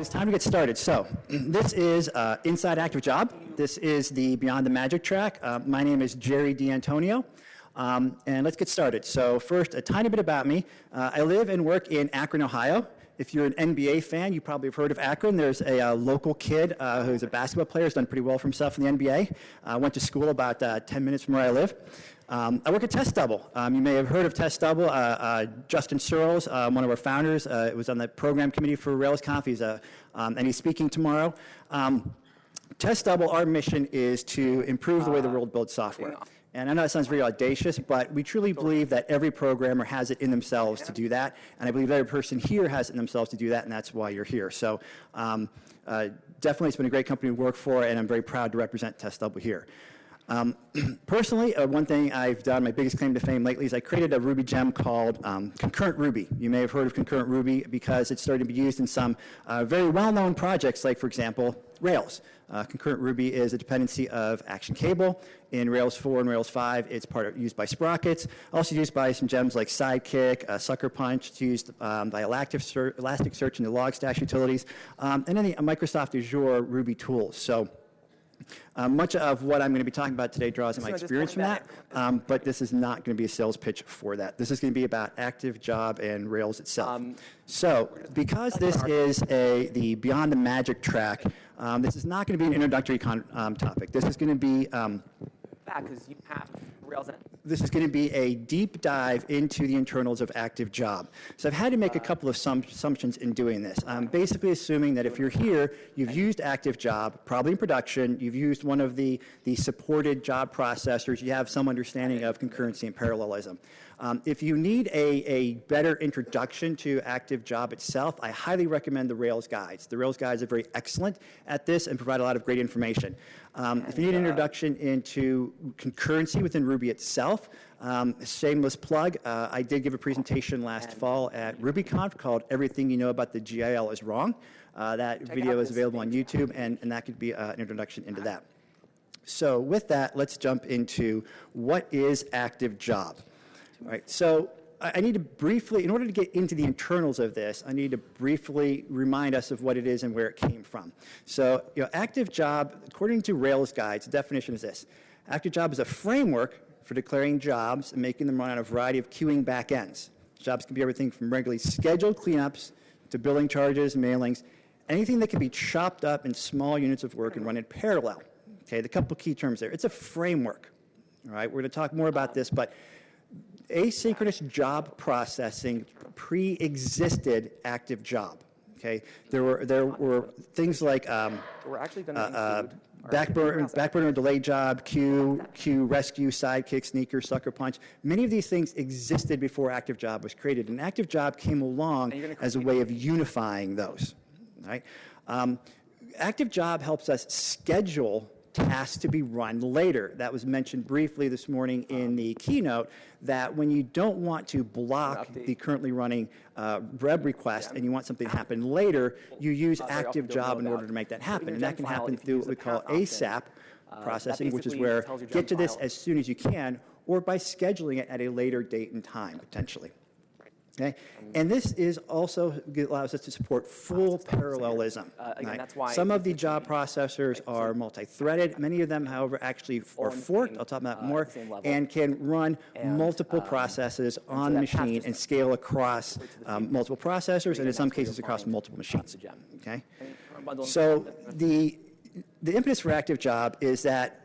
It's time to get started. So, this is uh, Inside Active Job. This is the Beyond the Magic track. Uh, my name is Jerry D'Antonio. Um, and let's get started. So first, a tiny bit about me. Uh, I live and work in Akron, Ohio. If you're an NBA fan, you probably have heard of Akron. There's a uh, local kid uh, who's a basketball player, has done pretty well for himself in the NBA. I went to school about uh, 10 minutes from where I live. Um, I work at Test Double. Um, you may have heard of Test Double. Uh, uh, Justin Searls, uh, one of our founders, uh, was on the program committee for RailsConf. He's um, and he's speaking tomorrow. Um, Test Double, our mission is to improve the way the world builds software. And I know that sounds very audacious, but we truly believe that every programmer has it in themselves to do that. And I believe every person here has it in themselves to do that, and that's why you're here. So um, uh, definitely it's been a great company to work for, and I'm very proud to represent Test Double here. Um, personally, uh, one thing I've done, my biggest claim to fame lately, is I created a Ruby gem called um, Concurrent Ruby. You may have heard of Concurrent Ruby because it's starting to be used in some uh, very well-known projects, like, for example, Rails. Uh, concurrent Ruby is a dependency of Action Cable. In Rails 4 and Rails 5, it's part of, used by Sprockets. Also used by some gems like Sidekiq, uh, Sucker Punch. It's used um, by Elasticsearch and the Logstash utilities. Um, and then the Microsoft Azure Ruby tools. So uh, much of what I'm going to be talking about today draws on my experience from that, um, but this is not going to be a sales pitch for that. This is going to be about Active Job and Rails itself. Um, so because this is a the Beyond the Magic track, um, this is not going to be an introductory um, topic. This is going to be because you have Rails in it. This is going to be a deep dive into the internals of Active Job. So I've had to make a couple of assumptions in doing this. I'm basically assuming that if you're here, you've used Active Job, probably in production, you've used one of the, the supported job processors, you have some understanding of concurrency and parallelism. Um, if you need a, a better introduction to Active Job itself, I highly recommend the Rails guides. The Rails guides are very excellent at this and provide a lot of great information. Um, if you need an introduction into concurrency within Ruby itself, um, shameless plug, uh, I did give a presentation last fall at RubyConf called Everything You Know About the GIL is Wrong. Uh, that Check video is available on YouTube, and, and that could be uh, an introduction into that. So with that, let's jump into what is Active Job. Right. So I need to briefly, in order to get into the internals of this, I need to briefly remind us of what it is and where it came from. So, you know, active job, according to Rails guides, the definition is this. Active job is a framework for declaring jobs and making them run on a variety of queuing backends. Jobs can be everything from regularly scheduled cleanups to billing charges, mailings, anything that can be chopped up in small units of work and run in parallel. Okay, the couple key terms there. It's a framework. All right, we're going to talk more about this, but asynchronous job processing pre-existed active job. Okay, there were there were things like um, we're actually going to uh, uh, backburner, backburner delayed job, queue, queue Resque, Sidekiq, sneaker, sucker punch. Many of these things existed before active job was created, and active job came along as a way of unifying those. Right, um, active job helps us schedule tasks to be run later. That was mentioned briefly this morning in the keynote, that when you don't want to block the currently running uh, web request and you want something to happen later, you use active job in order to make that happen. And that can happen through what we call ASAP uh, processing, which is where get to this as soon as you can, or by scheduling it at a later date and time, potentially. Okay? And this is also allows us to support full parallelism. Uh, again, right? why Some of the job processors are multi-threaded. Many of them, however, actually are forked. I'll talk about uh, more, and can run multiple um, processes on the machine and scale across um, multiple processors, and in some cases across multiple machines. Okay. So the the impetus for Active Job is that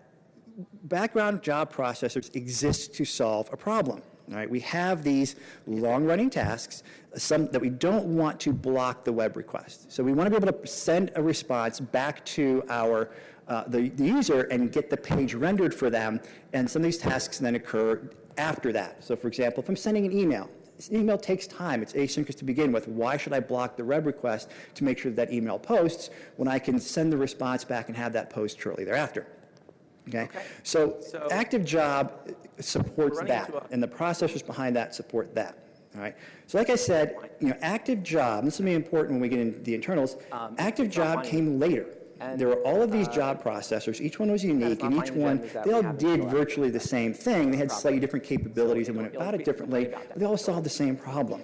background job processors exist to solve a problem. All right, we have these long-running tasks, some that we don't want to block the web request. So we want to be able to send a response back to our uh, the, the user and get the page rendered for them, and some of these tasks then occur after that. So for example, if I'm sending an email, this email takes time. It's asynchronous to begin with. Why should I block the web request to make sure that, that email posts when I can send the response back and have that post shortly thereafter? Okay? okay. So, so, active job supports that, and the processors behind that support that. All right. So like I said, you know, active job, this will be important when we get into the internals, um, active job came later. And, there were all of these uh, job processors. Each one was unique, and each one, they all did virtually the same thing. They had slightly different capabilities and went about it differently, but they all solved the same problem,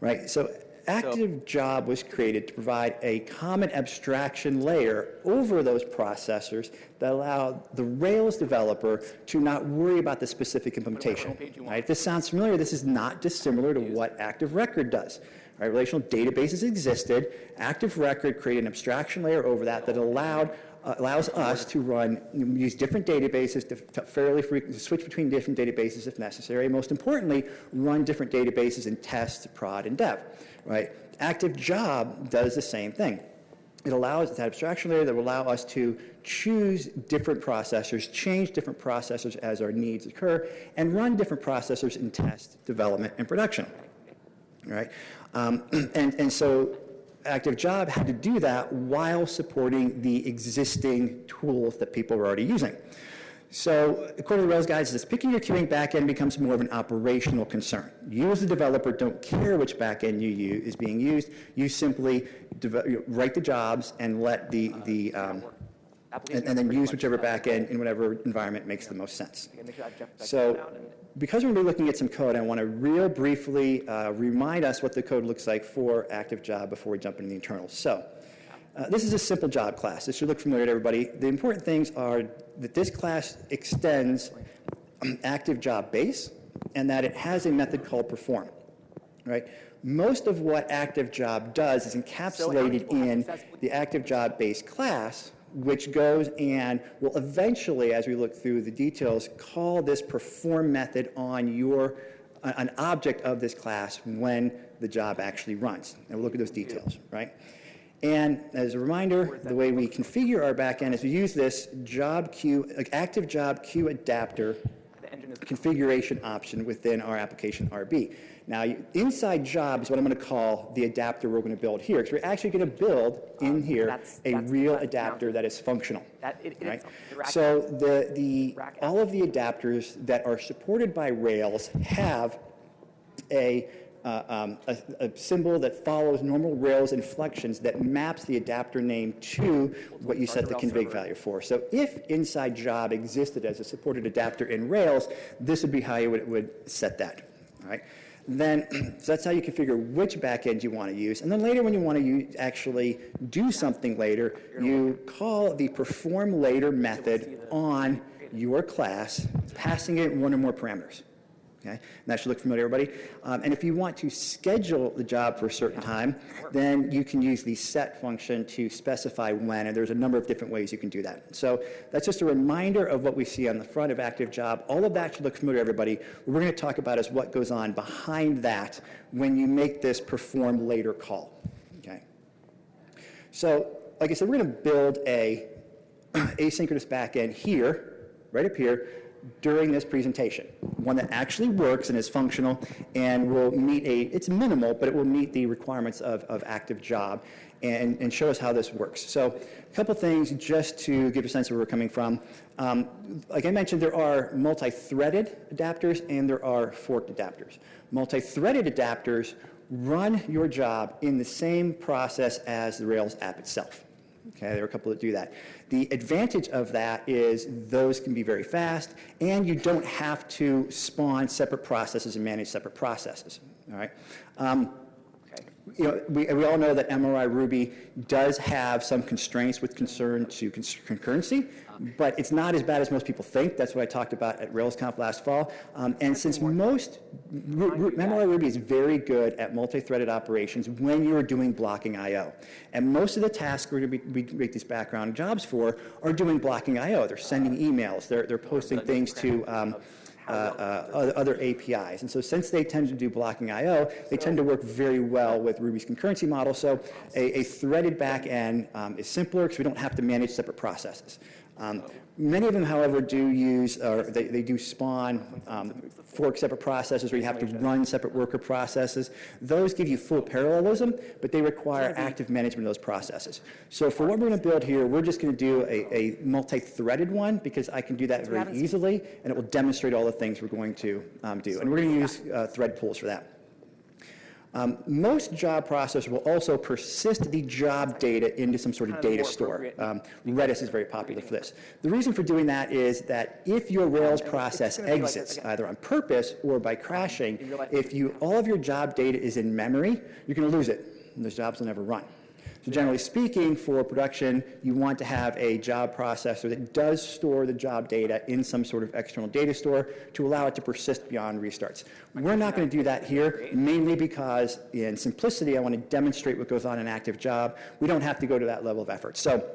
right? So active job was created to provide a common abstraction layer over those processors that allow the Rails developer to not worry about the specific implementation. page you want. Right? If this sounds familiar, this is not dissimilar to what Active Record does. Right? Relational databases existed. Active Record created an abstraction layer over that that allowed uh, allows us to run use different databases to, to fairly frequently switch between different databases if necessary. Most importantly, run different databases in test, prod, and dev. Right? Active Job does the same thing. It allows that abstraction layer that will allow us to choose different processors, change different processors as our needs occur, and run different processors in test, development, and production. Right? Um, and, and so Active Job had to do that while supporting the existing tools that people were already using. So according to the Rails guides, this picking your queuing backend becomes more of an operational concern. You as a developer don't care which backend you use is being used. You simply deve- you know, write the jobs and let the, the um, and, and then use whichever backend in whatever environment makes the most sense. Make sure that jump back So because we're going to be looking at some code, I want to real briefly uh, remind us what the code looks like for active job before we jump into the internals. So uh, this is a simple job class. This should look familiar to everybody. The important things are that this class extends um, active job base and that it has a method called perform. Right? Most of what active job does is encapsulated in the active job base class, which goes and will eventually, as we look through the details, call this perform method on your, uh, an object of this class when the job actually runs. And we'll look at those details, right? And as a reminder, the way we configure our backend is we use this job queue, active job queue adapter The engine is configuration option within our application RB. Now, inside job is what I'm going to call the adapter we're going to build here, because we're actually going to build in here that's- a that's- real adapter that is functional. That- it- right? So the, the, rack all of the adapters that are supported by Rails have a, uh, um, a, a symbol that follows normal Rails inflections that maps the adapter name to what you set the config value for. So if inside job existed as a supported adapter in Rails, this would be how you would, would set that. All right. Then, so that's how you configure which backend you want to use. And then later, when you want to use, actually do something later, you call the perform later method on your class, passing it one or more parameters. Okay, and that should look familiar, to everybody. Um, and if you want to schedule the job for a certain time, then you can use the set function to specify when, and there's a number of different ways you can do that. So that's just a reminder of what we see on the front of active job. All of that should look familiar, to everybody. What we're going to talk about is what goes on behind that when you make this perform later call. Okay. So, like I said, we're going to build a asynchronous backend here, right up here, during this presentation. One that actually works and is functional and will meet a, it's minimal, but it will meet the requirements of, of active job and, and show us how this works. So a couple things just to give a sense of where we're coming from. Um, like I mentioned, there are multi-threaded adapters and there are forked adapters. Multi-threaded adapters run your job in the same process as the Rails app itself. Okay, there are a couple that do that. The advantage of that is those can be very fast, and you don't have to spawn separate processes and manage separate processes. All right. Um, you know, we, we all know that MRI Ruby does have some constraints with concern to concurrency, but it's not as bad as most people think. That's what I talked about at RailsConf last fall. Um, and since most, MRI Ruby is very good at multi-threaded operations when you're doing blocking I/O. And most of the tasks we're going to be, we make these background jobs for are doing blocking I/O. They're sending emails. They're, they're posting things to um, other other APIs. And so since they tend to do blocking I/O, they tend to work very well with Ruby's concurrency model. So a, a threaded backend um, is simpler because we don't have to manage separate processes. Um, Many of them, however, do use, or they, they do spawn um, fork separate processes where you have to run separate worker processes. Those give you full parallelism, but they require active management of those processes. So for what we're going to build here, we're just going to do a, a multi-threaded one because I can do that very easily, and it will demonstrate all the things we're going to um, do. And we're going to use uh, thread pools for that. Um, Most job processors will also persist the job data into some sort of data store. Um, Redis is very popular for this. The reason for doing that is that if your Rails process exits, either on purpose or by crashing, in real life- if you, all of your job data is in memory, you're going to lose it, and those jobs will never run. So generally speaking, for production, you want to have a job processor that does store the job data in some sort of external data store to allow it to persist beyond restarts. We're not going to do that here, mainly because in simplicity, I want to demonstrate what goes on in active job. We don't have to go to that level of effort. So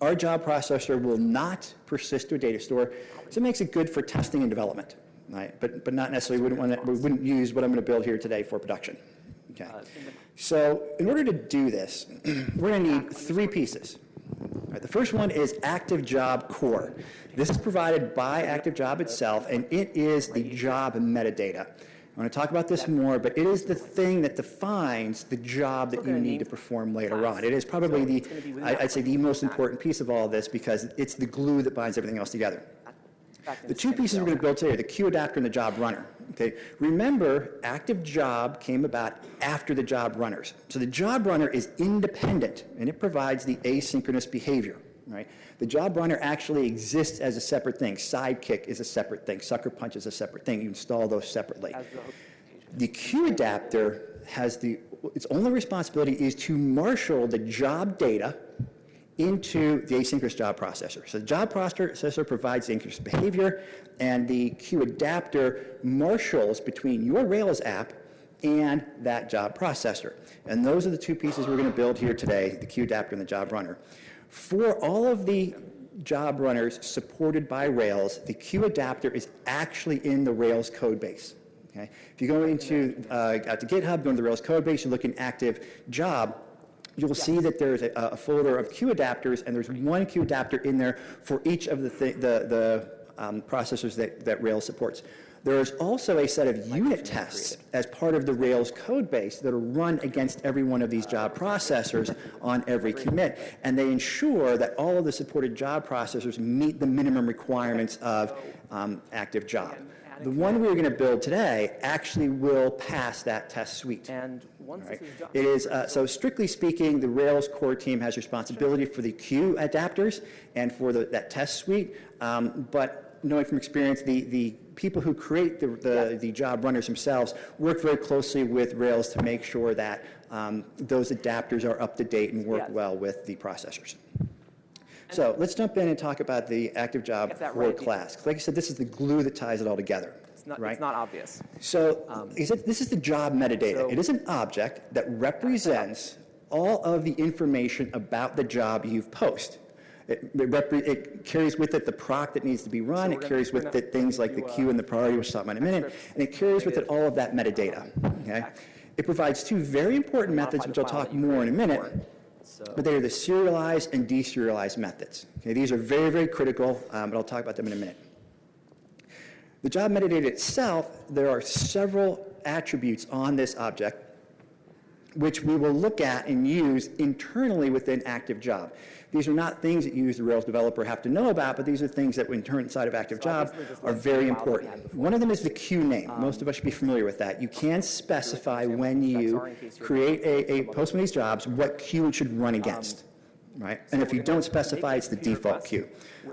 our job processor will not persist to a data store, so it makes it good for testing and development, right? But, but not necessarily, wouldn't want to, we wouldn't use what I'm going to build here today for production. Okay. So in order to do this, we're going to need three pieces. Right, the first one is Active Job Core. This is provided by Active Job itself, and it is the job metadata. I want to talk about this more, but it is the thing that defines the job that you need to perform later on. It is probably the, I'd say, the most important piece of all of this because it's the glue that binds everything else together. The two pieces we're going to build today are the queue adapter and the job runner. Okay, remember, active job came about after the job runners. So the job runner is independent and it provides the asynchronous behavior. Right? The job runner actually exists as a separate thing. Sidekiq is a separate thing. Sucker punch is a separate thing. You install those separately. The queue adapter has the, its only responsibility is to marshal the job data into the asynchronous job processor. So the job processor provides the asynchronous behavior, and the queue adapter marshals between your Rails app and that job processor. And those are the two pieces we're going to build here today, the queue adapter and the job runner. For all of the job runners supported by Rails, the queue adapter is actually in the Rails code base. Okay? If you go into uh, to GitHub, go into the Rails code base, you look in active job, you'll see that there's a, a folder of queue adapters, and there's one queue adapter in there for each of the thi- the, the um, processors that, that Rails supports. There is also a set of unit tests as part of the Rails code base that are run against every one of these job processors on every commit, and they ensure that all of the supported job processors meet the minimum requirements of um, active job. The one we're going to build today actually will pass that test suite. And once Right. is done. It is, uh, so strictly speaking, the Rails core team has responsibility for the queue adapters and for the, that test suite. Um, But knowing from experience, the, the people who create the, the, the job runners themselves work very closely with Rails to make sure that um, those adapters are up to date and work well with the processors. So let's jump in and talk about the active job core right. class. Like I said, this is the glue that ties it all together. It's not, right? it's not obvious. So is it, this is the job metadata. so- It is an object that represents all of the information about the job you've posted. It, it it carries with it the proc that needs to be run, we're it carries with it things like the uh, queue and the priority, which we'll talk about in a minute, and it carries with it all of that metadata, okay? It provides two very important methods, which I'll talk more in a minute. So, but they are the serialized and deserialized methods. Okay, these are very, very critical, um, but I'll talk about them in a minute. The job metadata itself, there are several attributes on this object which we will look at and use internally within active job. These are not things that you as the Rails developer have to know about, but these are things that intern- inside of active So job are very the file that we important. Um, One of them is the queue name. Most of us should be familiar with that. You can specify when you are in case you're create a, a post one of these jobs, what queue it should run against. Right? And if you don't specify, it's the default queue.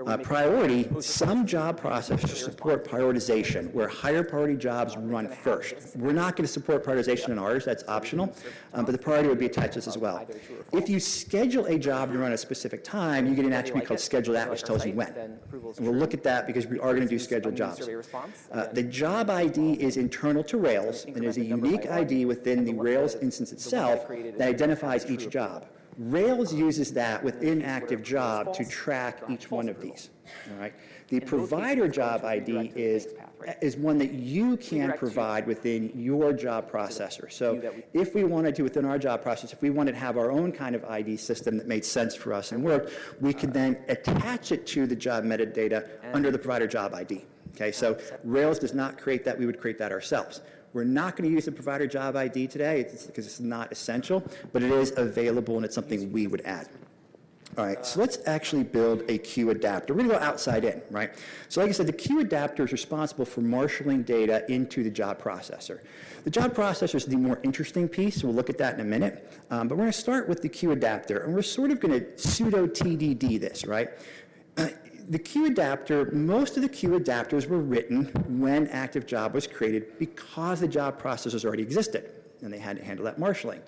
Uh, Priority, some job processors support prioritization, where higher priority jobs run first. We're not going to support prioritization in ours, that's optional, um, but the priority would be attached to this as well. If you schedule a job to run at a specific time, you get an attribute called schedule at, which tells you when. Then approval is And we'll look at that because we are going to do scheduled jobs. Uh, The job ID is internal to Rails and is a increment the number unique ID within the Rails instance itself I created is that identifies each job. Rails uses that within active job to track each one of these. All right? The provider job it's going to ID redirect to the is, next path, right? is one that you can provide within your job processor. So view that we- if we wanted to, within our job process, if we wanted to have our own kind of ID system that made sense for us and worked, we could then attach it to the job metadata under the provider job ID. Okay, so Rails does not create that, we would create that ourselves. We're not going to use the provider job ID today, because it's not essential, but it is available and it's something we would add. All right, so let's actually build a queue adapter. We're going to go outside in, right? So like I said, the queue adapter is responsible for marshaling data into the job processor. The job processor is the more interesting piece. We'll look at that in a minute. Um, but we're going to start with the queue adapter, and we're sort of going to pseudo TDD this, right? Uh, the queue adapter, most of the queue adapters were written when active job was created because the job processors already existed, and they had to handle that marshaling.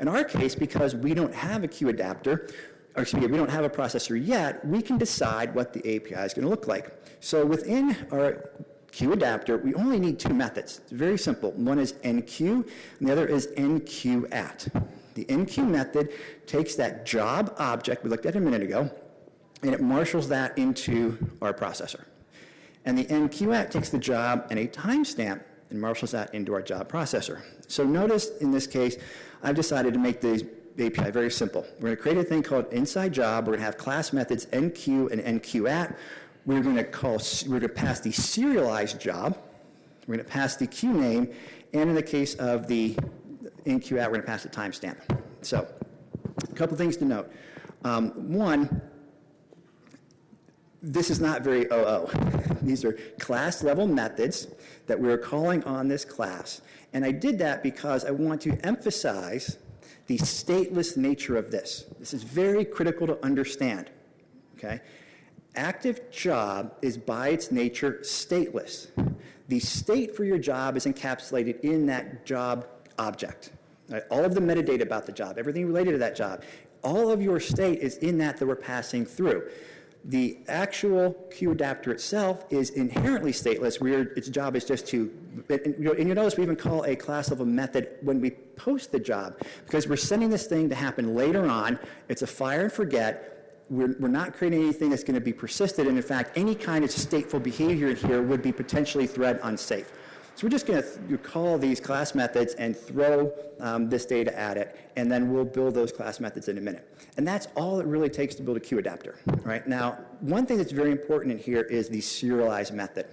In our case, because we don't have a queue adapter, or excuse me, we don't have a processor yet, we can decide what the API is going to look like. So within our queue adapter, we only need two methods. It's very simple. One is enqueue, and the other is NQ enqueueAt. The enqueue method takes that job object we looked at a minute ago, and it marshals that into our processor. And the enqueueAt takes the job and a timestamp and marshals that into our job processor. So notice in this case, I've decided to make the API very simple. We're going to create a thing called inside job. We're going to have class methods NQ and enqueueAt. We're going to call, we're to pass the serialized job. We're going to pass the queue name, and in the case of the enqueueAt, we're going to pass the timestamp. So, a couple things to note. Um, one, this is not very OO. These are class level methods that we're calling on this class. And I did that because I want to emphasize the stateless nature of this. This is very critical to understand. Okay? Active job is by its nature stateless. The state for your job is encapsulated in that job object. All of the metadata about the job, everything related to that job, all of your state is in that that we're passing through. The actual queue adapter itself is inherently stateless, its job is just to, and you'll notice we even call a class level method when we post the job, because we're sending this thing to happen later on. It's a fire and forget. We're, we're not creating anything that's going to be persisted, and in fact, any kind of stateful behavior here would be potentially thread unsafe. So we're just going to call these class methods and throw um, this data at it, and then we'll build those class methods in a minute. And that's all it really takes to build a queue adapter. Right now, one thing that's very important in here is the serialized method.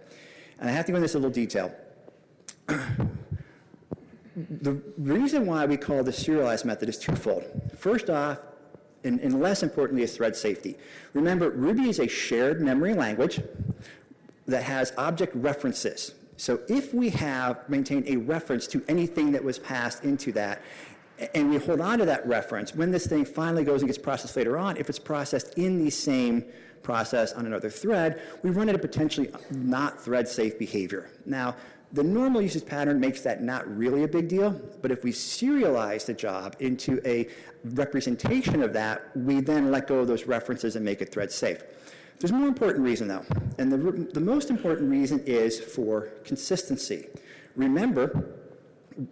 And I have to go into this a little detail. the reason why we call the serialized method is twofold. First off, and, and less importantly, is thread safety. Remember, Ruby is a shared memory language that has object references. So if we have maintained a reference to anything that was passed into that, and we hold on to that reference, when this thing finally goes and gets processed later on, if it's processed in the same process on another thread, we run into potentially not thread safe behavior. Now, the normal usage pattern makes that not really a big deal, but if we serialize the job into a representation of that, we then let go of those references and make it thread safe. There's more important reason, though, and the, the most important reason is for consistency. Remember,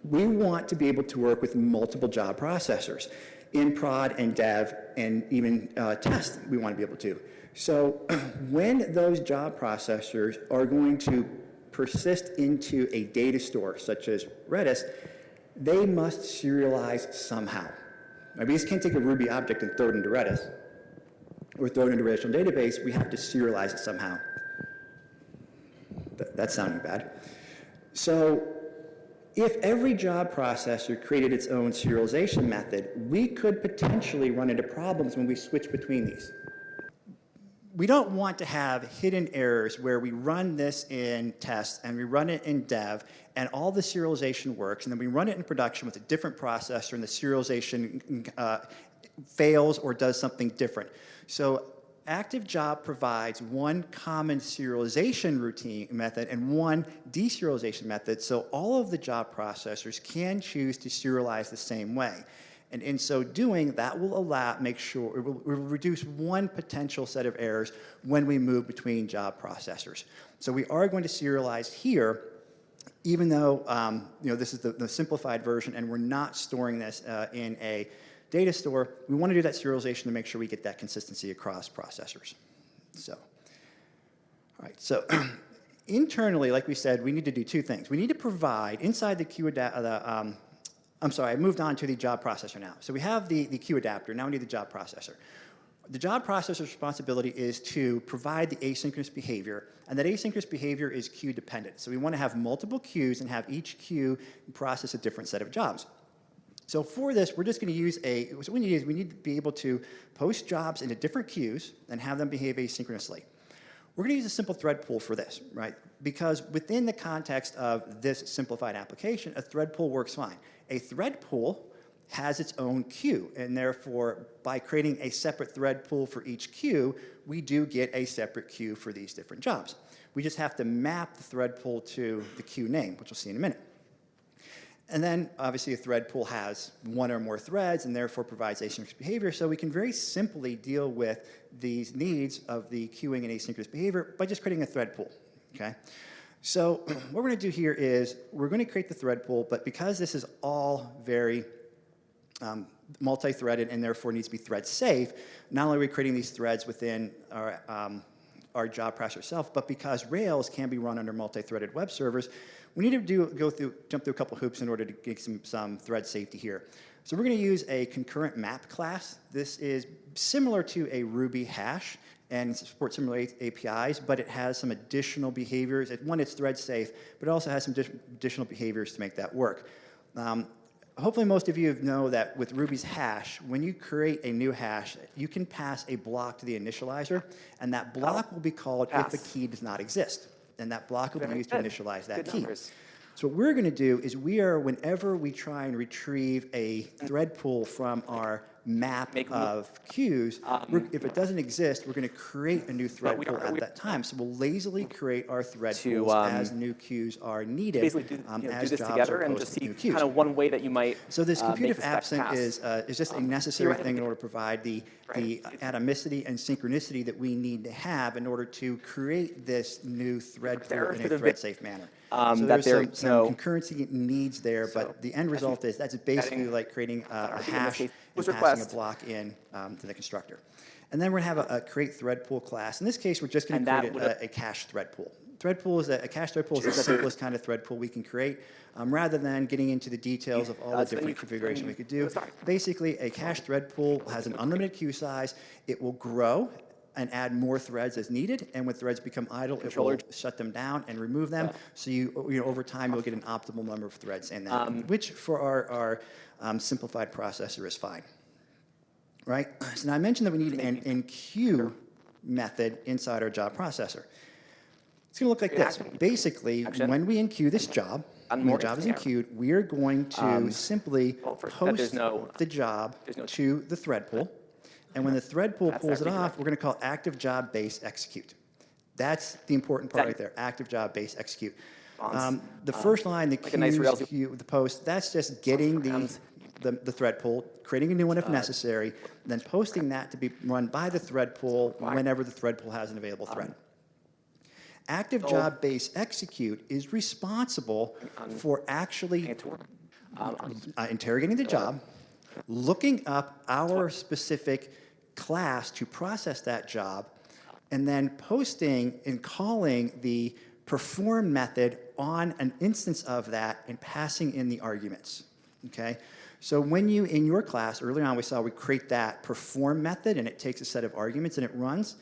we want to be able to work with multiple job processors in prod and dev and even uh, test, we want to be able to. So when those job processors are going to persist into a data store such as Redis, they must serialize somehow. Now, we just can't take a Ruby object and throw it into Redis or throw it into a relational database, we have to serialize it somehow. Th that's sounding bad. So if every job processor created its own serialization method, we could potentially run into problems when we switch between these. We don't want to have hidden errors where we run this in test and we run it in dev and all the serialization works and then we run it in production with a different processor and the serialization uh, fails or does something different. So ActiveJob provides one common serialization routine method and one deserialization method, so all of the job processors can choose to serialize the same way. And in so doing, that will allow, make sure, it will, it will reduce one potential set of errors when we move between job processors. So we are going to serialize here, even though um, you know, this is the, the, simplified version and we're not storing this uh, in a data store, we want to do that serialization to make sure we get that consistency across processors. So, all right, so internally, like we said, we need to do two things. We need to provide inside the queue, the, um, I'm sorry, I moved on to the job processor now. So we have the, the queue adapter, now we need the job processor. The job processor's responsibility is to provide the asynchronous behavior, and that asynchronous behavior is queue dependent. So we want to have multiple queues and have each queue process a different set of jobs. So for this, we're just going to use a, what we need is we need to be able to post jobs into different queues and have them behave asynchronously. We're going to use a simple thread pool for this, right? Because within the context of this simplified application, a thread pool works fine. A thread pool has its own queue, and therefore, by creating a separate thread pool for each queue, we do get a separate queue for these different jobs. We just have to map the thread pool to the queue name, which we'll see in a minute. And then, obviously, a thread pool has one or more threads and therefore provides asynchronous behavior. So we can very simply deal with these needs of the queuing and asynchronous behavior by just creating a thread pool, okay? So what we're going to do here is we're going to create the thread pool, but because this is all very um, multi-threaded and therefore needs to be thread safe, not only are we creating these threads within our, um, our job processor itself, but because Rails can be run under multi-threaded web servers, we need to do, go through, jump through a couple hoops in order to get some, some thread safety here. So we're going to use a concurrent map class. This is similar to a Ruby hash and supports similar APIs, but it has some additional behaviors. One, it's thread safe, but it also has some additional behaviors to make that work. Um, hopefully most of you know that with Ruby's hash, when you create a new hash, you can pass a block to the initializer, and that oh. block will be called Pass. if the key does not exist and that block will be Very used to initialize that Good key. numbers. So what we're going to do is we are, whenever we try and retrieve a thread pool from our map Make of queues, we're- if it doesn't exist, we're going to create a new thread pool at that time. So we'll lazily create our thread To, pools um, as new queues are needed, Basically, do, um, you know, do this together and just see kind of one way that you might So this uh, if absent is, uh, is just a necessary thing in order to provide the, the atomicity and synchronicity that we need to have in order to create this new thread pool in a thread-safe manner. um, So there's there some, some no- concurrency needs there, So, but the end result is, that's basically like creating a, a hash and passing a block in um, to the constructor. And then we're gonna have a, a create thread pool class. In this case, we're just gonna create a, a cache thread pool. Thread pool is a, a cache thread pool is the simplest kind of thread pool we can create, um, rather than getting into the details of all the different configuration we could do. Basically, a cache thread pool has an unlimited queue size. It will grow and add more threads as needed, and when threads become idle, it will shut them down and remove them. So you, you know, over time, you'll get an optimal number of threads in that, Um, which for our, our um, simplified processor is fine. Right? So now I mentioned that we need an enqueue method inside our job processor. It's going to look like this. Action. Basically, Action. when we enqueue this job, On when the more job is enqueued, we are going to simply well, first, that there's post no- the job no- to the thread pool. And when the thread pool pulls it off, we're going to call active job base execute. That's the important part That- right there, active job base execute. Um, The first line, the like nice queue, the post, that's just getting the, the, the thread pool, creating a new Uh, one if necessary, then posting that to be run by the thread pool whenever the thread pool has an available thread. Active so- job base execute is responsible for actually work. Um, uh, interrogating the job, looking up our specific class to process that job, and then posting and calling the perform method on an instance of that and passing in the arguments. Okay? So when you, in your class, earlier on we saw we create that perform method and it takes a set of arguments and it runs.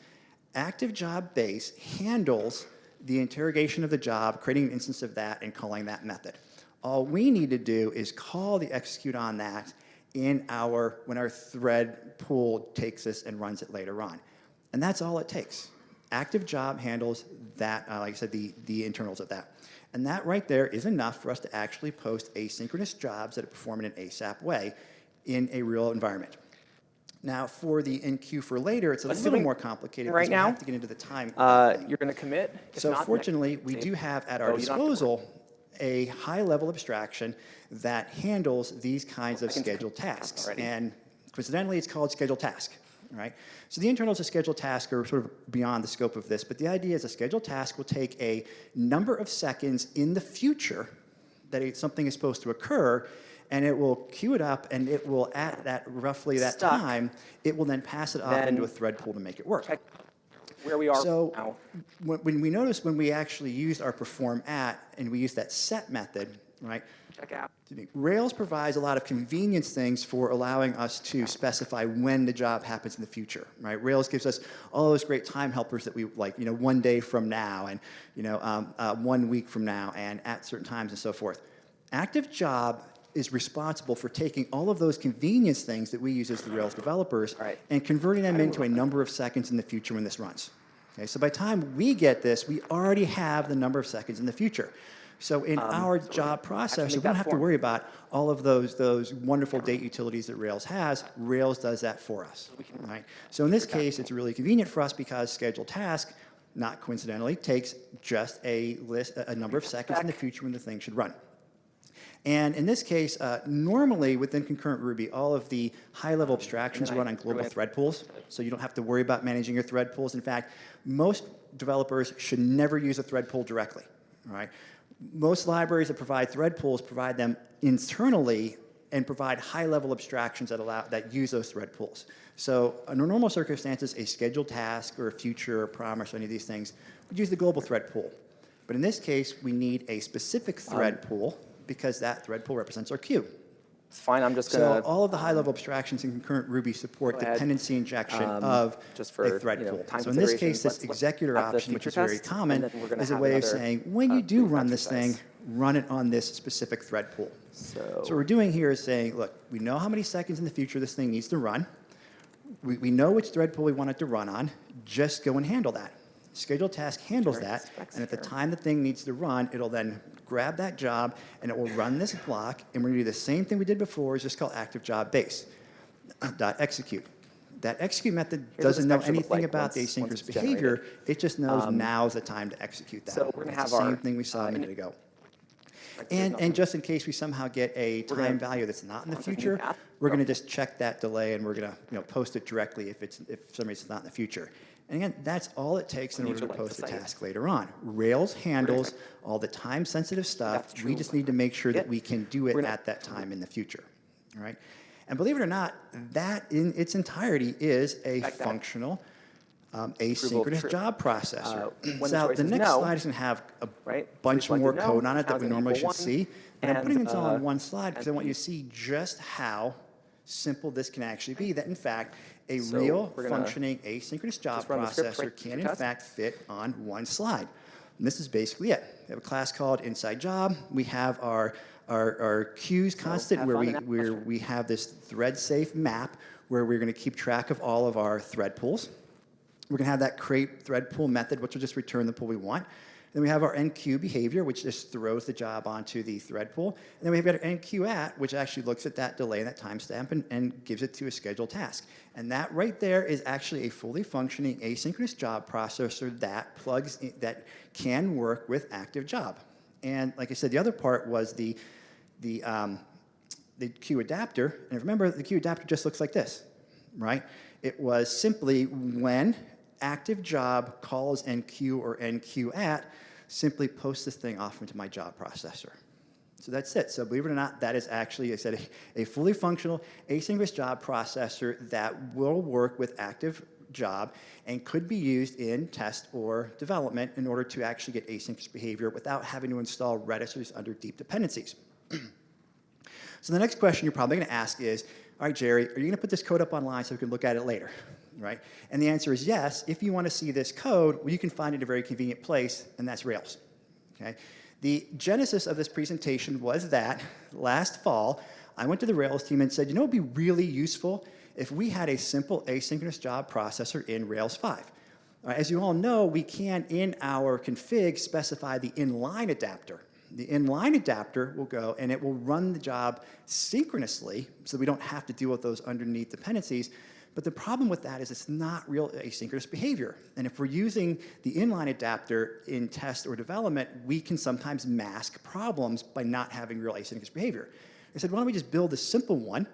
Active job base handles the interrogation of the job, creating an instance of that and calling that method. All we need to do is call the execute on that in our, when our thread pool takes this and runs it later on. And that's all it takes. Active job handles that, uh, like I said, the, the internals of that. And that right there is enough for us to actually post asynchronous jobs that perform in an ASAP way in a real environment. Now, for the NQ for later, it's a little more complicated right because we now, have to get into the time. uh, you're going to commit? If So not, fortunately, we do have at Oh, our you don't have to worry. disposal a high-level abstraction that handles these kinds of scheduled tasks. And coincidentally, it's called scheduled task, right? So the internals of scheduled task are sort of beyond the scope of this, but the idea is a scheduled task will take a number of seconds in the future that something is supposed to occur, and it will queue it up, and it will, at that, roughly that Stuck. time, it will then pass it off Then into a thread pool to make it work. Where we are So now. when, when we notice when we actually used our perform at and we use that set method, right? Check out. Rails provides a lot of convenience things for allowing us to specify when the job happens in the future, right? Rails gives us all those great time helpers that we like, you know, one day from now and, you know, um, uh, one week from now and at certain times and so forth. Active job is responsible for taking all of those convenience things that we use as the Rails developers Right. and converting them into a number of seconds in the future when this runs. Okay, so by the time we get this, we already have the number of seconds in the future. So in our job processor, we don't have to worry about all of those, those wonderful date utilities that Rails has. Rails does that for us, right? So in this case, it's really convenient for us because scheduled task, not coincidentally, takes just a list, a number of seconds in the future when the thing should run. And in this case, uh, normally within concurrent Ruby, all of the high-level abstractions run on global thread pools, so you don't have to worry about managing your thread pools. In fact, most developers should never use a thread pool directly, right? Most libraries that provide thread pools provide them internally and provide high-level abstractions that allow, that use those thread pools. So under normal circumstances, a scheduled task or a future or promise or any of these things would use the global thread pool. But in this case, we need a specific thread pool because that thread pool represents our queue. It's fine, I'm just So gonna, So all of the high-level abstractions in concurrent Ruby support dependency injection Um, of just for, a thread you know, pool. So in this case, this executor option, which is very common, and then we're gonna is a way of saying, when uh, you do brief run this thing, run it on this specific thread pool. so. So what we're doing here is saying, look, we know how many seconds in the future this thing needs to run. We, we know which thread pool we want it to run on. Just go and handle that. Scheduled task handles that, and at the time the thing needs to run, it'll then grab that job, and it will run this block, and we're gonna do the same thing we did before, it's just called active job base, dot execute. That execute method Here's doesn't know specs should look anything like about the once- once asynchronous behavior, generated. it just knows Um, now's the time to execute that. so we're gonna have the same our, thing we saw uh, a minute ago. And, and just in case we somehow get a time value that's not in the Once I do future, we're going to just check that delay and we're going to, you know, post it directly if it's, if for some reason it's not in the future. And again, that's all it takes in order you to like the post a task later on. Rails handles all the time-sensitive stuff. We just need to make sure that we can do it at that time in the future, all right? And believe it or not, that in its entirety is a that- functional um, asynchronous job processor. Uh, when the So the next no, slide is going to have a right? bunch more no, code on it that we normally should one? see. And I'm putting this all uh, on one slide because I want you to see just how simple this can actually be. That in fact, a So real functioning asynchronous job just run the script, processor right? can in fact fit on one slide. And this is basically it. We have a class called inside job. We have our our, our queues constant have where we where we have this thread safe map where we're going to keep track of all of our thread pools. We're going to have that create thread pool method, which will just return the pool we want. Then we have our NQ behavior, which just throws the job onto the thread pool. And then we have our enqueue at, which actually looks at that delay and that timestamp and, and gives it to a scheduled task. And that right there is actually a fully functioning asynchronous job processor that plugs in, that can work with active job. And like I said, the other part was the the um, the queue adapter. And remember, the queue adapter just looks like this, right? It was simply when active job calls NQ or enqueue at, simply post this thing off into my job processor. So that's it. So believe it or not, that is actually, I said, a, a fully functional asynchronous job processor that will work with active job and could be used in test or development in order to actually get asynchronous behavior without having to install Redis under deep dependencies. So the next question you're probably going to ask is, all right, Jerry, are you going to put this code up online so we can look at it later, right? And the answer is yes. If you want to see this code, well, you can find it in a very convenient place, and that's Rails. Okay? The genesis of this presentation was that last fall, I went to the Rails team and said, you know, it would be really useful if we had a simple asynchronous job processor in Rails 5. All right, as you all know, we can, in our config, specify the inline adapter. The inline adapter will go and it will run the job synchronously, so we don't have to deal with those underneath dependencies. But the problem with that is it's not real asynchronous behavior. And if we're using the inline adapter in test or development, we can sometimes mask problems by not having real asynchronous behavior. I said, why don't we just build a simple one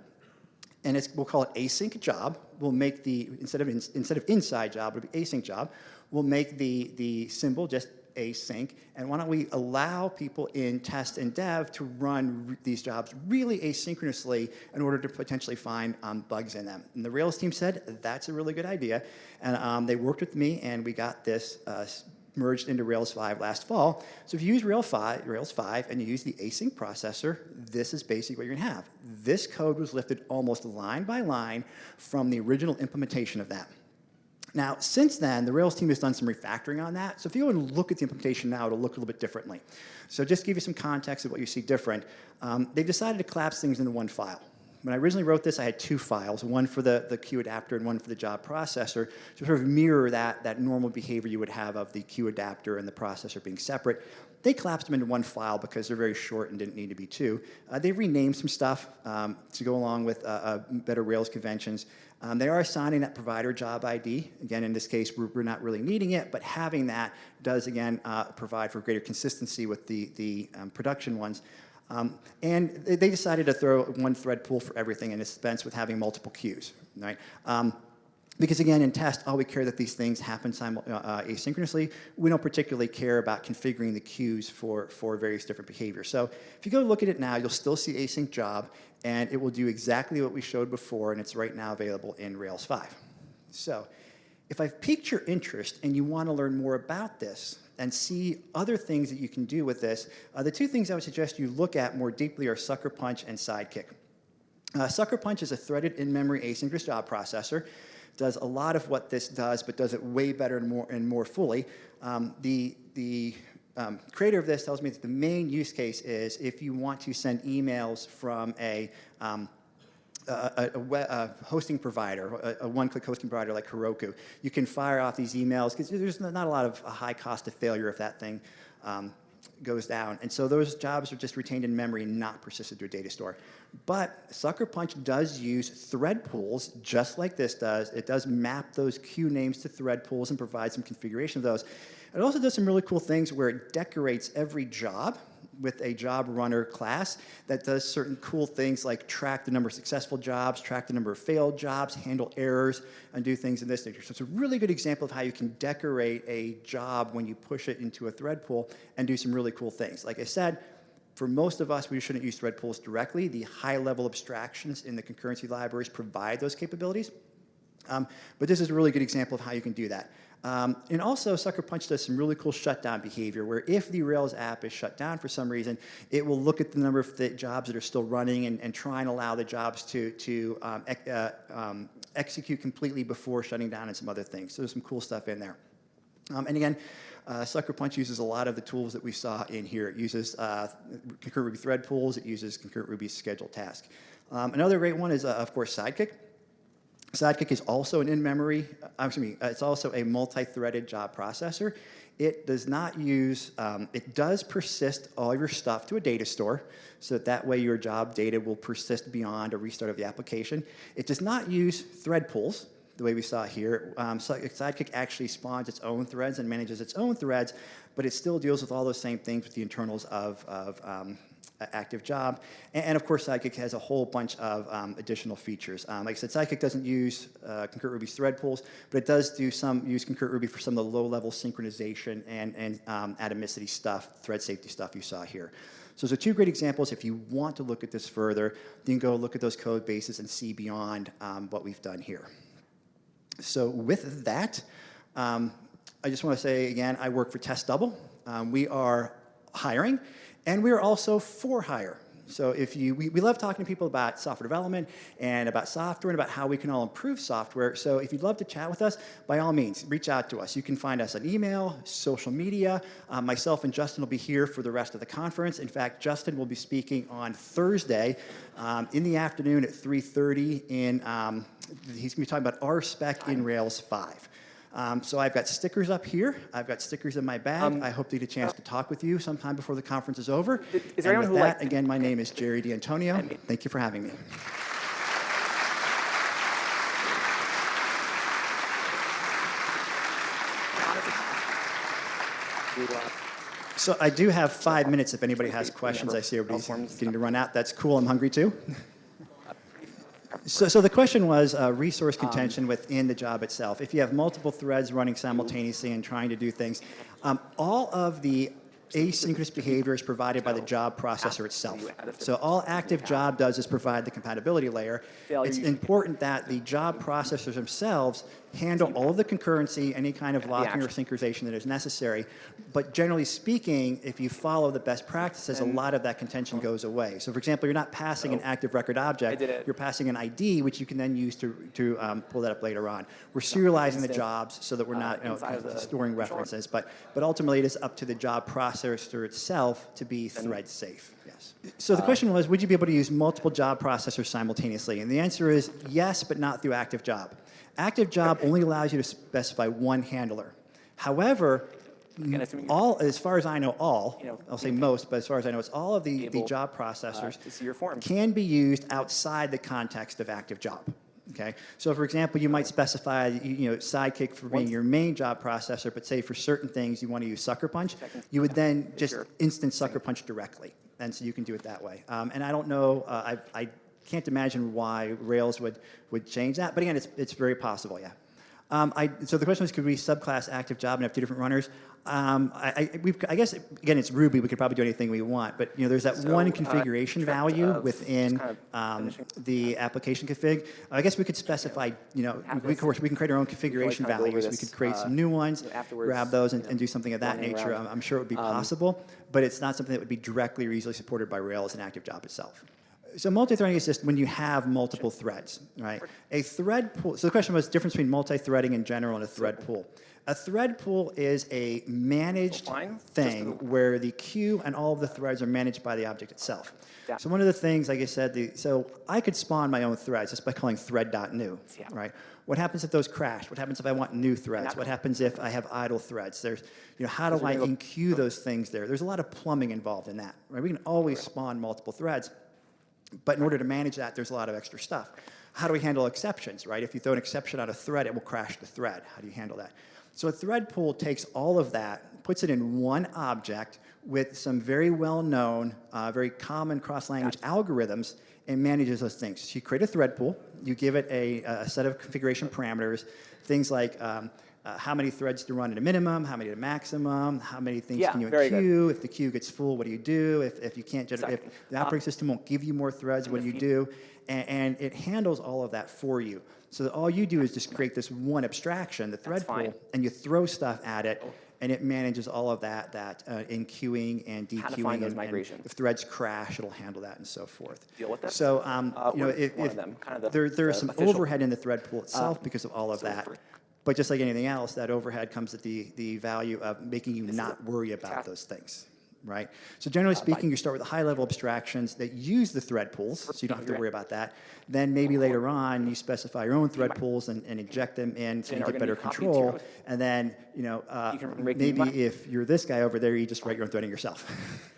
and it's, we'll call it async job. We'll make the, instead of, in, instead of inside job, it'll be async job. We'll make the, the symbol just async. And why don't we allow people in test and dev to run these jobs really asynchronously in order to potentially find um, bugs in them. And the Rails team said, that's a really good idea. And um, they worked with me and we got this uh, merged into Rails 5 last fall. So if you use Rails 5, Rails 5 and you use the async processor, this is basically what you're gonna have. This code was lifted almost line by line from the original implementation of that. Now, since then, the Rails team has done some refactoring on that. So if you go and look at the implementation now, it'll look a little bit differently. So just to give you some context of what you see different, um, they've decided to collapse things into one file. When I originally wrote this, I had two files, one for the, the queue adapter and one for the job processor, to sort of mirror that, that normal behavior you would have of the queue adapter and the processor being separate. They collapsed them into one file because they're very short and didn't need to be two. Uh, they renamed some stuff um, to go along with uh, uh, better Rails conventions. Um, they are assigning that provider job ID. Again, in this case, we're, we're not really needing it, but having that does, again, uh, provide for greater consistency with the, the um, production ones. Um, and they decided to throw one thread pool for everything and dispense with having multiple queues, right? Um, because again, in test, all we care that these things happen uh, uh, asynchronously. We don't particularly care about configuring the queues for, for various different behaviors. So if you go look at it now, you'll still see async job, and it will do exactly what we showed before, and it's right now available in Rails 5. So if I've piqued your interest and you want to learn more about this, and see other things that you can do with this. Uh, the two things I would suggest you look at more deeply are Sucker Punch and Sidekiq. Uh, Sucker Punch is a threaded in-memory asynchronous job processor. Does a lot of what this does, but does it way better and more, and more fully. Um, the the um, creator of this tells me that the main use case is if you want to send emails from a um, a, a, a, hosting provider, a, one-click hosting provider like Heroku, you can fire off these emails because there's not a lot of a high cost of failure if that thing. Um, goes down. And so those jobs are just retained in memory, not persisted to a data store. But Sucker Punch does use thread pools, just like this does. It does map those queue names to thread pools and provide some configuration of those. It also does some really cool things where it decorates every job with a job runner class that does certain cool things like track the number of successful jobs, track the number of failed jobs, handle errors, and do things in this nature. So it's a really good example of how you can decorate a job when you push it into a thread pool and do some really cool things. Like I said, for most of us, we shouldn't use thread pools directly. The high-level abstractions in the concurrency libraries provide those capabilities. Um, but this is a really good example of how you can do that. Um, and also, Sucker Punch does some really cool shutdown behavior where if the Rails app is shut down for some reason, it will look at the number of the jobs that are still running and, and try and allow the jobs to, to um, uh, um, execute completely before shutting down and some other things. So there's some cool stuff in there. Um, and again, uh, Sucker Punch uses a lot of the tools that we saw in here. It uses uh, concurrent Ruby thread pools. It uses concurrent Ruby schedule task. Um, another great one is, uh, of course, Sidekiq. Sidekiq is also an in-memory, uh, excuse me, uh, it's also a multi-threaded job processor. It does not use, um, it does persist all your stuff to a data store, so that, that way your job data will persist beyond a restart of the application. It does not use thread pools, the way we saw here. Um, Sidekiq actually spawns its own threads and manages its own threads, but it still deals with all those same things with the internals of, of um, active job. And, and, of course, Sidekiq has a whole bunch of um, additional features. Um, like I said, Sidekiq doesn't use uh, Concurrent Ruby's thread pools, but it does do some use Concurrent Ruby for some of the low-level synchronization and, and um, atomicity stuff, thread safety stuff you saw here. So those are two great examples. If you want to look at this further, then go look at those code bases and see beyond um, what we've done here. So with that, um, I just want to say again, I work for Test Double. Um, we are hiring. And we are also for hire. So if you, we, we love talking to people about software development and about software and about how we can all improve software. So if you'd love to chat with us, by all means, reach out to us. You can find us on email, social media. Um, myself and Justin will be here for the rest of the conference. In fact, Justin will be speaking on Thursday um, in the afternoon at 3.30 in, um, he's gonna be talking about RSpec in Rails 5. Um, so I've got stickers up here. I've got stickers in my bag. Um, I hope to get a chance to talk with you sometime before the conference is over. Is, is there and anyone with who that, again, my name is Jerry D'Antonio. Thank you for having me. So I do have five minutes if anybody has questions. I see everybody's getting to run out. That's cool. I'm hungry too. So, so the question was uh, resource um, contention um, within the job itself. If you have multiple threads running simultaneously and trying to do things, um, all of the asynchronous behavior is provided by the job processor itself. So all active job does is provide the compatibility layer. It's important that the job processors themselves handle all of the concurrency, any kind of locking or synchronization that is necessary. But generally speaking, if you follow the best practices, a lot of that contention goes away. So for example, you're not passing an active record object, you're passing an ID, which you can then use to, to um, pull that up later on. We're serializing the jobs so that we're not you know, inside of storing references, but, but ultimately it is up to the job processor itself to be thread safe. Yes. So the question was, would you be able to use multiple job processors simultaneously? And the answer is yes, but not through active job. Active job only allows you to specify one handler. However, all, as far as I know, all, You know, I'll say most, but as far as I know, it's all of the, the job processors see your form. can be used outside the context of active job. Okay, so for example, you might specify, you you know, Sidekiq for being your main job processor, but say for certain things you want to use Sucker Punch, you would then just instant Sucker Punch directly, and so you can do it that way. Um, and I don't know, uh, I, I can't imagine why Rails would would change that, but again, it's it's very possible, yeah. Um, I, so the question was, could we subclass active job and have two different runners? Um, I, I, we've, I guess again, it's Ruby. We could probably do anything we want, but you know, there's that So, one uh, configuration value within kind of um, the application config. I guess we could specify. You know, we, of course, we can create our own configuration over values. We could create uh, some new ones, grab those, and, you and do something of that nature. I'm, I'm sure it would be Um, possible, but it's not something that would be directly or easily supported by Rails and active job itself. So multi-threading is just when you have multiple threads, right? A thread pool, so the question was difference between multi-threading in general and a thread pool. A thread pool is a managed thing where the queue and all of the threads are managed by the object itself. So one of the things, like I said, the, so I could spawn my own threads just by calling thread.new, Yeah. right? What happens if those crash? What happens if I want new threads? What happens if I have idle threads? There's, you know, how do I enqueue those things there? There's a lot of plumbing involved in that, right? We can always spawn multiple threads, but in order to manage that, there's a lot of extra stuff. How do we handle exceptions, right? If you throw an exception on a thread, it will crash the thread. How do you handle that? So a thread pool takes all of that, puts it in one object with some very well-known, uh, very common cross-language algorithms, and manages those things. So you create a thread pool, you give it a, a set of configuration parameters, things like um, uh, how many threads to run at a minimum, how many at a maximum, how many things Yeah, can you queue, if the queue gets full, what do you do? If, if you can't Exactly. if the operating system won't give you more threads, what do you do? And, and it handles all of that for you. So that all you do is just create this one abstraction, the thread pool, and you throw stuff at it, and it manages all of that, that uh, in queuing and dequeuing. and- and migrations. if threads crash, it'll handle that and so forth. Deal with that? So, um, Uh, you know, if, if them? Kind of the- there, there is the some official- Uh, overhead in the thread pool itself because of all of so that. But just like anything else, that overhead comes at the, the value of making you not worry about those things, right? So generally speaking, you start with the high-level abstractions that use the thread pools, so you don't have to worry about that. Then maybe later on, you specify your own thread pools and, and inject them in so you get better be copied to your control. And then, you know, uh, You can make maybe if you're this guy over there, you just write your own threading yourself.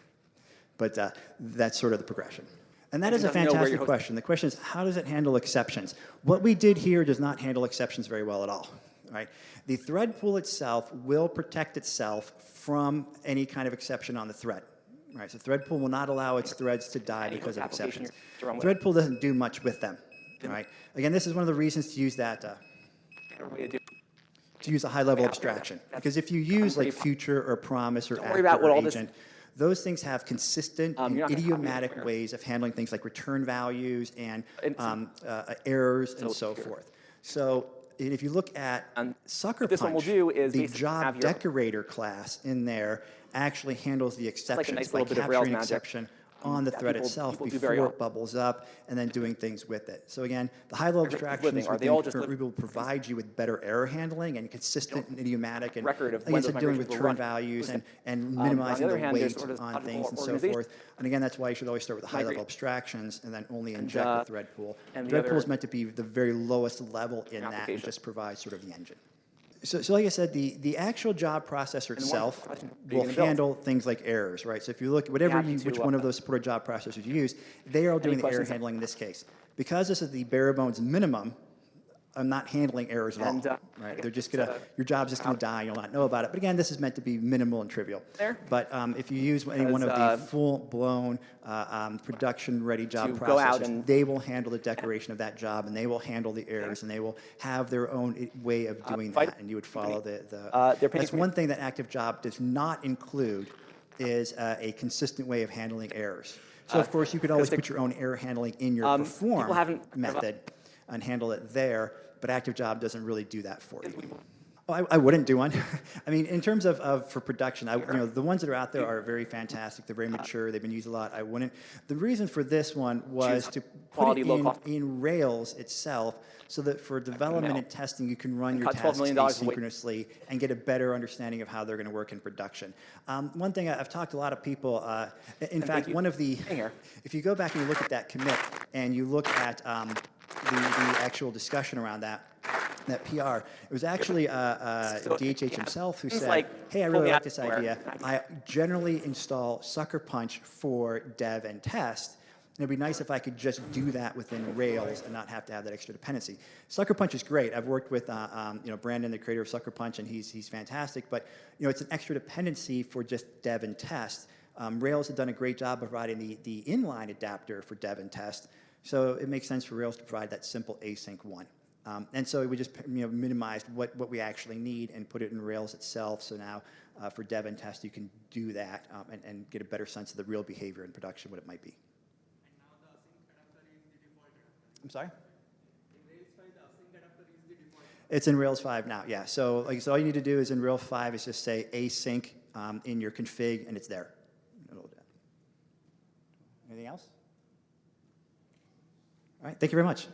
But uh, that's sort of the progression. And that is a doesn't know where fantastic question. The question is, how does it handle exceptions? What we did here does not handle exceptions very well at all. Right? The thread pool itself will protect itself from any kind of exception on the thread. Right? So thread pool will not allow its threads to die because of exceptions. you're- to run with. Thread pool doesn't do much with them. Right? Again, this is one of the reasons to use that. Uh, to use a high-level abstraction. Because if you use like future or promise or actor or agent, those things have consistent Um, and you're not gonna copy it idiomatic ways of handling things like return values and um, uh, errors and So forth. So if you look at And Sucker this one will do is the job decorator class in there actually handles the exceptions nice by little bit of Rails capturing magic, exception on the thread people- itself people before it bubbles up and then doing things with it. So again, the high-level abstractions are they all just Ruby will provide you with better error handling and consistent and idiomatic and record of when dealing with return values and, and Um, the minimizing the hand, weight sort of on things and so forth. And again, that's why you should always start with the high-level abstractions and then only inject uh, the thread pool. and the Thread pool is meant to be the very lowest level in that and just provide sort of the engine. So, so like I said, the, the actual job processor itself question, are you will gonna build? handle things like errors, right? So if you look, whatever you, which one of those supported job processors you use, they are all doing the error handling in this case. Because this is the bare bones minimum, I'm not handling errors at all, uh, right? They're just gonna, your job's just gonna die, you'll not know about it. But again, this is meant to be minimal and trivial. There. But um, if you use any one of Because, uh, the full-blown, uh, um, production-ready job processors, and- they will handle the decoration of that job, and they will handle the errors, and they will have their own way of doing fight- that, and you would follow the, the. Uh, That's one thing that Active Job does not include is uh, a consistent way of handling errors. So of course, you could always the- put your own error handling in your Um, perform haven't- method and handle it there, but Active Job doesn't really do that for you. Oh, I, I wouldn't do one. I mean, in terms of, of for production, I, you know, the ones that are out there are very fantastic. They're very mature. They've been used a lot. I wouldn't. The reason for this one was to put it in, in Rails itself, so that for development and testing, you can run your cut $12 tasks asynchronously and get a better understanding of how they're going to work in production. Um, one thing I've talked to a lot of people. Uh, in fact, one of the if you go back and you look at that commit and you look at um, the, the actual discussion around that, that PR, it was actually uh, uh, DHH yeah, himself who said, like hey, I really like this idea. I generally install Sucker Punch for dev and test. And it'd be nice if I could just do that within Rails and not have to have that extra dependency. Sucker Punch is great. I've worked with uh, um, you know Brandon, the creator of Sucker Punch, and he's he's fantastic. But you know it's an extra dependency for just dev and test. Um, Rails had done a great job of providing the the inline adapter for dev and test. So it makes sense for Rails to provide that simple async one. Um, and so we just you know, minimized what, what we actually need and put it in Rails itself. So now uh, for dev and test, you can do that um, and, and get a better sense of the real behavior in production, what it might be. I'm sorry? It's in Rails 5 now, yeah. So like, so all you need to do is in Rails 5 is just say async um, in your config, and it's there. It'll do that. Anything else? All right, thank you very much.